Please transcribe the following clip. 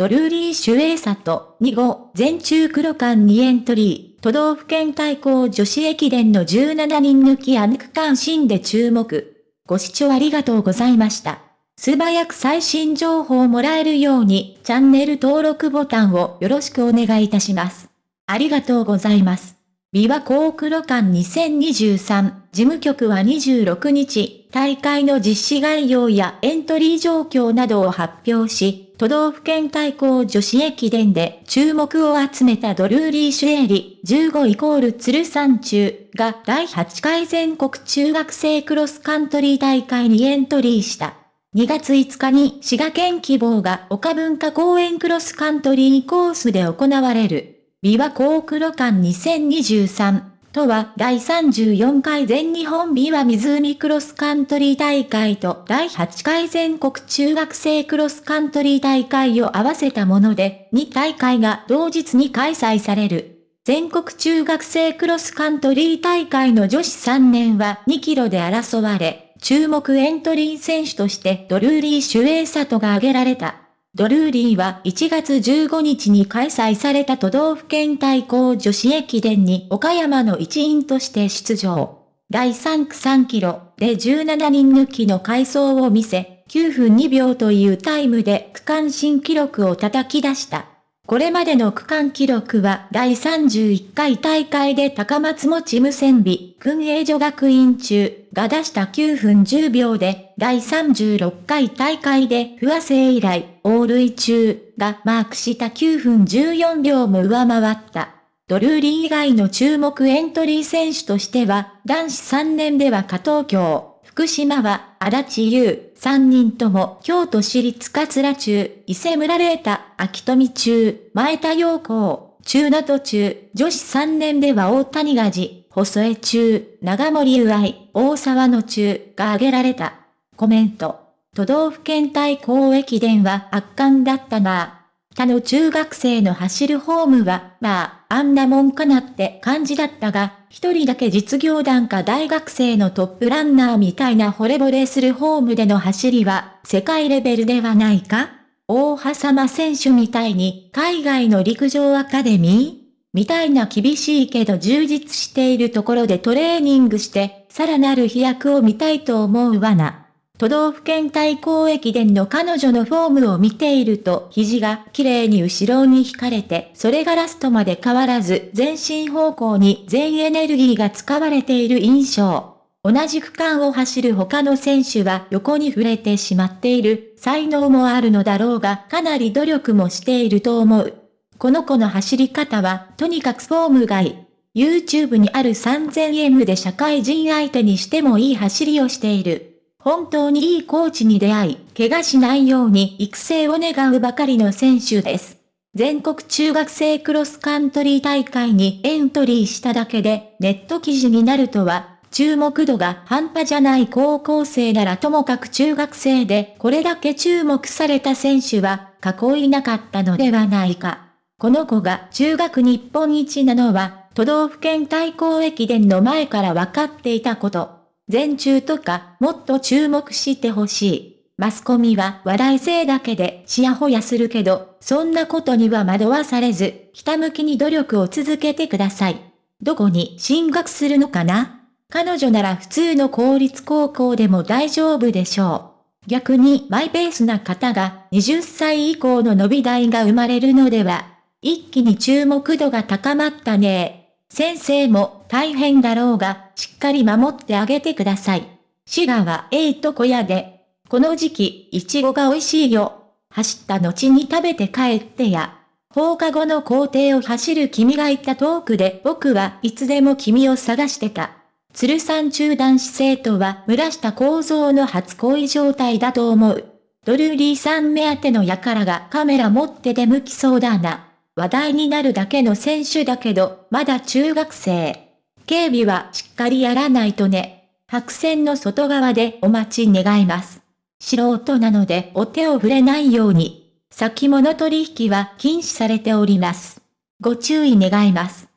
ドルーリー・シュエイサと2号全中黒間にエントリー、都道府県対抗女子駅伝の17人抜きアンク関心で注目。ご視聴ありがとうございました。素早く最新情報をもらえるように、チャンネル登録ボタンをよろしくお願いいたします。ありがとうございます。琵琶湖黒館2023事務局は26日、大会の実施概要やエントリー状況などを発表し、都道府県対抗女子駅伝で注目を集めたドルーリー・シュエリ15イコール鶴山中が第8回全国中学生クロスカントリー大会にエントリーした。2月5日に滋賀県希望が岡文化公園クロスカントリーコースで行われる。琵琶湖黒館2023とは第34回全日本琵琶湖クロスカントリー大会と第8回全国中学生クロスカントリー大会を合わせたもので、2大会が同日に開催される。全国中学生クロスカントリー大会の女子3年は2キロで争われ、注目エントリー選手としてドルーリー・シュエイサトが挙げられた。ドルーリーは1月15日に開催された都道府県対抗女子駅伝に岡山の一員として出場。第3区3キロで17人抜きの回走を見せ、9分2秒というタイムで区間新記録を叩き出した。これまでの区間記録は第31回大会で高松持無線美、訓営女学院中が出した9分10秒で、第36回大会で不和生以来、オールイ中がマークした9分14秒も上回った。ドルーリー以外の注目エントリー選手としては、男子3年では加藤京、福島は、足立優、三人とも京都市立桂中、伊勢村玲太、秋富中、前田陽光、中名途中、女子三年では大谷がじ、細江中、長森優愛、大沢の中が挙げられた。コメント。都道府県対抗駅伝は圧巻だったなぁ他の中学生の走るホームは、まあ、あんなもんかなって感じだったが、一人だけ実業団か大学生のトップランナーみたいな惚れ惚れするホームでの走りは、世界レベルではないか？大羽様選手みたいに、海外の陸上アカデミーみたいな厳しいけど充実しているところでトレーニングして、さらなる飛躍を見たいと思うわな。都道府県対抗駅伝の彼女のフォームを見ていると肘が綺麗に後ろに引かれて、それがラストまで変わらず前進方向に全エネルギーが使われている印象。同じ区間を走る他の選手は横に触れてしまっている才能もあるのだろうがかなり努力もしていると思う。この子の走り方はとにかくフォームがいい。YouTube にある 3000M で社会人相手にしてもいい走りをしている。本当にいいコーチに出会い、怪我しないように育成を願うばかりの選手です。全国中学生クロスカントリー大会にエントリーしただけでネット記事になるとは、注目度が半端じゃない高校生ならともかく中学生でこれだけ注目された選手は過去いなかったのではないか。この子が中学日本一なのは都道府県対抗駅伝の前から分かっていたこと。全中とかもっと注目してほしい。マスコミは笑い性だけでちやほやするけど、そんなことには惑わされず、ひたむきに努力を続けてください。どこに進学するのかな？彼女なら普通の公立高校でも大丈夫でしょう。逆にマイペースな方が20歳以降の伸び台が生まれるのでは、一気に注目度が高まったね先生も大変だろうが、しっかり守ってあげてください。滋賀はええと小屋で、この時期、いちごが美味しいよ。走った後に食べて帰ってや。放課後の校庭を走る君がいた遠くで僕はいつでも君を探してた。鶴山中男子生徒は村下構造の初恋状態だと思う。ドルーリーさん目当ての輩がカメラ持って出向きそうだな。話題になるだけの選手だけど、まだ中学生。警備はしっかりやらないとね。白線の外側でお待ち願います。素人なのでお手を触れないように。先物取引は禁止されております。ご注意願います。